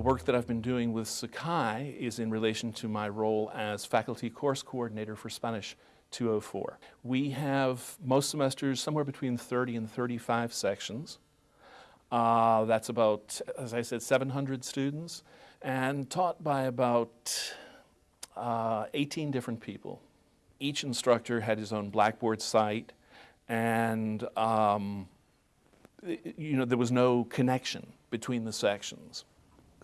work that I've been doing with Sakai is in relation to my role as faculty course coordinator for Spanish 204. We have most semesters somewhere between 30 and 35 sections. Uh, that's about, as I said, 700 students and taught by about uh, 18 different people. Each instructor had his own Blackboard site and um, you know, there was no connection between the sections.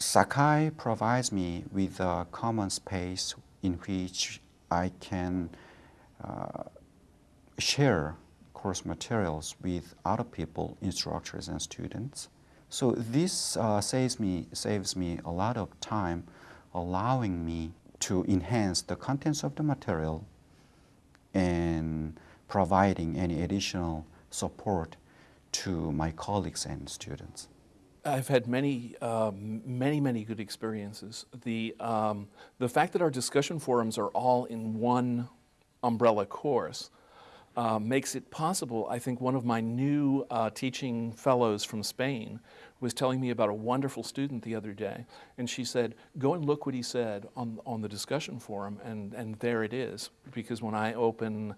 Sakai provides me with a common space in which I can uh, share course materials with other people, instructors and students. So this uh, saves, me, saves me a lot of time, allowing me to enhance the contents of the material and providing any additional support to my colleagues and students. I've had many, um, many, many good experiences. The, um, the fact that our discussion forums are all in one umbrella course uh, makes it possible. I think one of my new uh, teaching fellows from Spain was telling me about a wonderful student the other day, and she said, go and look what he said on, on the discussion forum, and, and there it is. Because when I open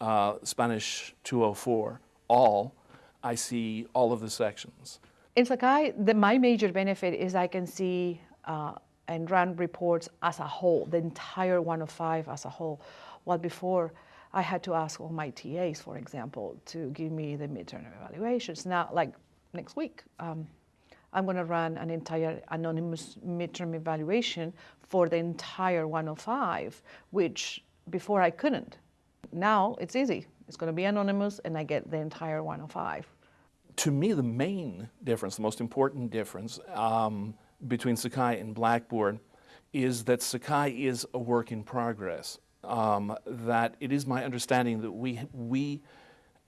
uh, Spanish 204, all, I see all of the sections. In Sakai, the, my major benefit is I can see uh, and run reports as a whole, the entire 105 as a whole. While before, I had to ask all my TAs, for example, to give me the midterm evaluations. Now, like next week, um, I'm going to run an entire anonymous midterm evaluation for the entire 105, which before I couldn't. Now it's easy. It's going to be anonymous and I get the entire 105. To me, the main difference, the most important difference um, between Sakai and Blackboard is that Sakai is a work in progress. Um, that it is my understanding that we, we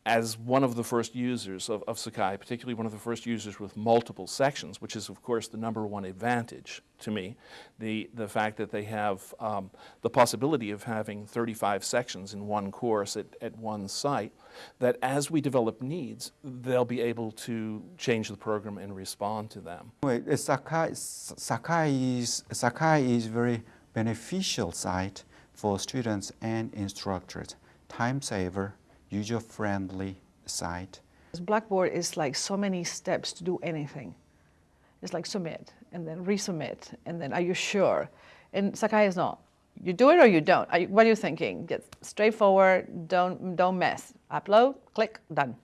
as one of the first users of, of, Sakai, particularly one of the first users with multiple sections, which is of course the number one advantage to me, the, the fact that they have um, the possibility of having 35 sections in one course at, at one site, that as we develop needs, they'll be able to change the program and respond to them. Well, Sakai, Sakai, is, Sakai is very beneficial site for students and instructors, time saver, user-friendly site. Blackboard is like so many steps to do anything. It's like submit and then resubmit and then are you sure? And Sakai is not. You do it or you don't. You, what are you thinking? Get straightforward, don't, don't mess. Upload, click, done.